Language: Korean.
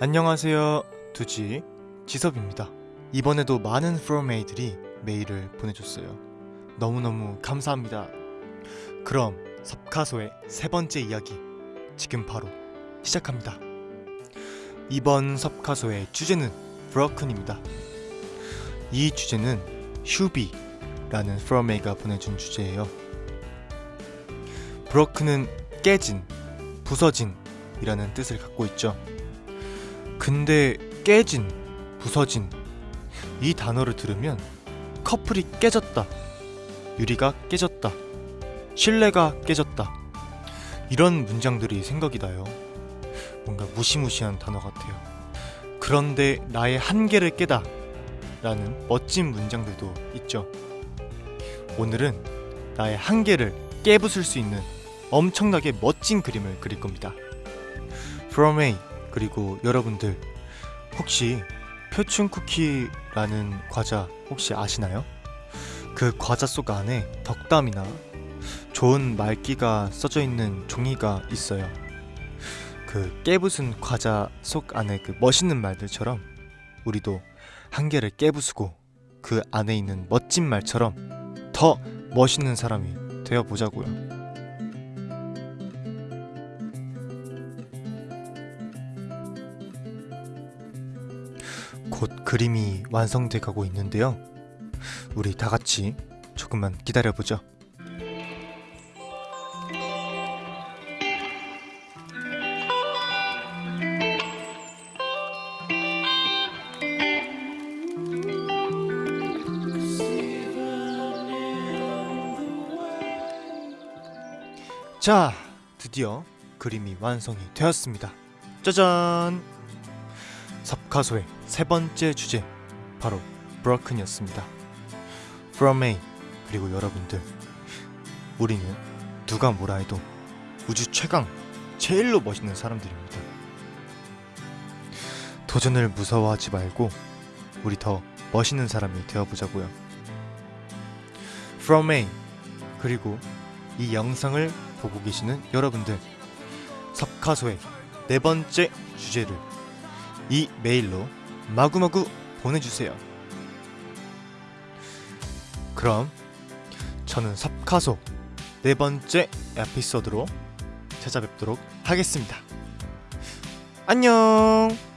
안녕하세요. 두지 지섭입니다. 이번에도 많은 프로메이들이 메일을 보내줬어요. 너무너무 감사합니다. 그럼 섭카소의 세 번째 이야기 지금 바로 시작합니다. 이번 섭카소의 주제는 브로큰입니다. 이 주제는 휴비라는 프로메이가 보내준 주제예요. 브로큰은 깨진, 부서진 이라는 뜻을 갖고 있죠 근데 깨진, 부서진 이 단어를 들으면 커플이 깨졌다, 유리가 깨졌다, 신뢰가 깨졌다 이런 문장들이 생각이 나요. 뭔가 무시무시한 단어 같아요. 그런데 나의 한계를 깨다 라는 멋진 문장들도 있죠. 오늘은 나의 한계를 깨부술 수 있는 엄청나게 멋진 그림을 그릴 겁니다. From A 그리고 여러분들 혹시 표춘 쿠키라는 과자 혹시 아시나요? 그 과자 속 안에 덕담이나 좋은 말기가 써져 있는 종이가 있어요. 그 깨부순 과자 속 안에 그 멋있는 말들처럼 우리도 한계를 깨부수고 그 안에 있는 멋진 말처럼 더 멋있는 사람이 되어 보자고요. 곧 그림이 완성돼 가고 있는데요. 우리 다 같이 조금만 기다려 보죠. 자, 드디어 그림이 완성이 되었습니다. 짜잔! 섭카소의 세 번째 주제 바로 브로큰이었습니다. From A 그리고 여러분들 우리는 누가 뭐라 해도 우주 최강 제일로 멋있는 사람들입니다. 도전을 무서워하지 말고 우리 더 멋있는 사람이 되어보자고요. From A 그리고 이 영상을 보고 계시는 여러분들 섭카소의 네 번째 주제를 이 메일로 마구마구 보내주세요. 그럼 저는 섭카소 네 번째 에피소드로 찾아뵙도록 하겠습니다. 안녕!